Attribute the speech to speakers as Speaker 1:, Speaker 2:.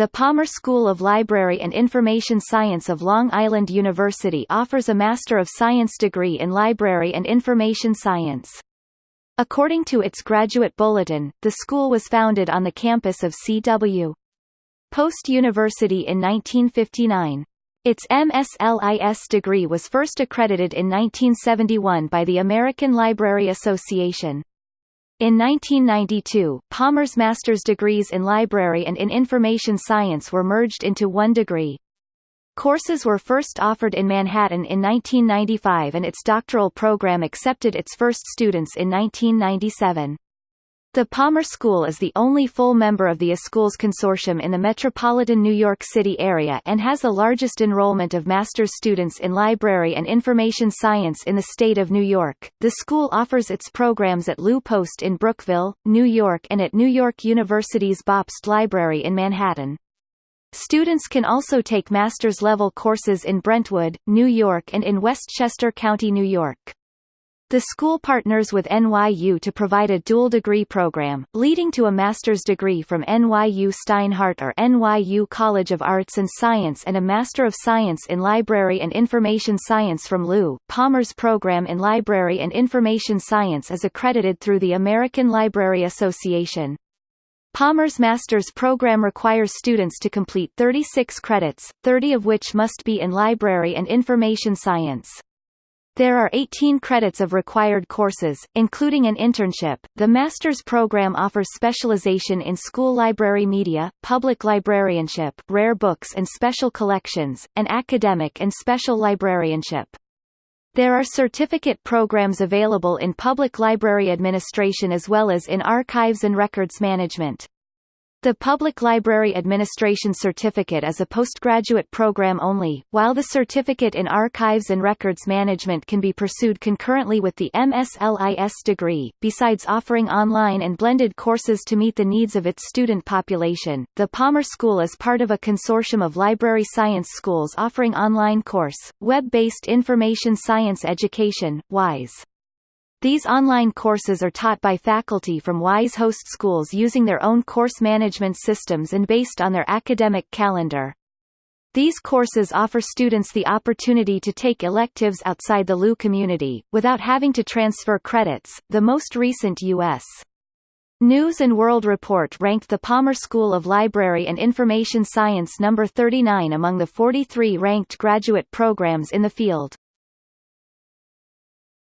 Speaker 1: the Palmer School of Library and Information Science of Long Island University offers a Master of Science degree in Library and Information Science. According to its graduate bulletin, the school was founded on the campus of C.W. Post University in 1959. Its MSLIS degree was first accredited in 1971 by the American Library Association. In 1992, Palmer's master's degrees in library and in information science were merged into one degree. Courses were first offered in Manhattan in 1995 and its doctoral program accepted its first students in 1997. The Palmer School is the only full member of the iSchools Consortium in the metropolitan New York City area and has the largest enrollment of master's students in library and information science in the state of New York. The school offers its programs at Lou Post in Brookville, New York and at New York University's Bobst Library in Manhattan. Students can also take master's level courses in Brentwood, New York and in Westchester County, New York. The school partners with NYU to provide a dual degree program, leading to a master's degree from NYU Steinhardt or NYU College of Arts and Science and a Master of Science in Library and Information Science from Lou. Palmer's program in Library and Information Science is accredited through the American Library Association. Palmer's master's program requires students to complete 36 credits, 30 of which must be in library and information science. There are 18 credits of required courses, including an internship. The master's program offers specialization in school library media, public librarianship, rare books and special collections, and academic and special librarianship. There are certificate programs available in public library administration as well as in archives and records management. The Public Library Administration Certificate is a postgraduate program only, while the Certificate in Archives and Records Management can be pursued concurrently with the MSLIS degree. Besides offering online and blended courses to meet the needs of its student population, the Palmer School is part of a consortium of library science schools offering online course, web-based information science education, WISE. These online courses are taught by faculty from WISE host schools using their own course management systems and based on their academic calendar. These courses offer students the opportunity to take electives outside the LU community, without having to transfer credits. The most recent U.S. News and World Report ranked the Palmer School of Library and Information Science number 39 among the 43 ranked graduate programs in the field.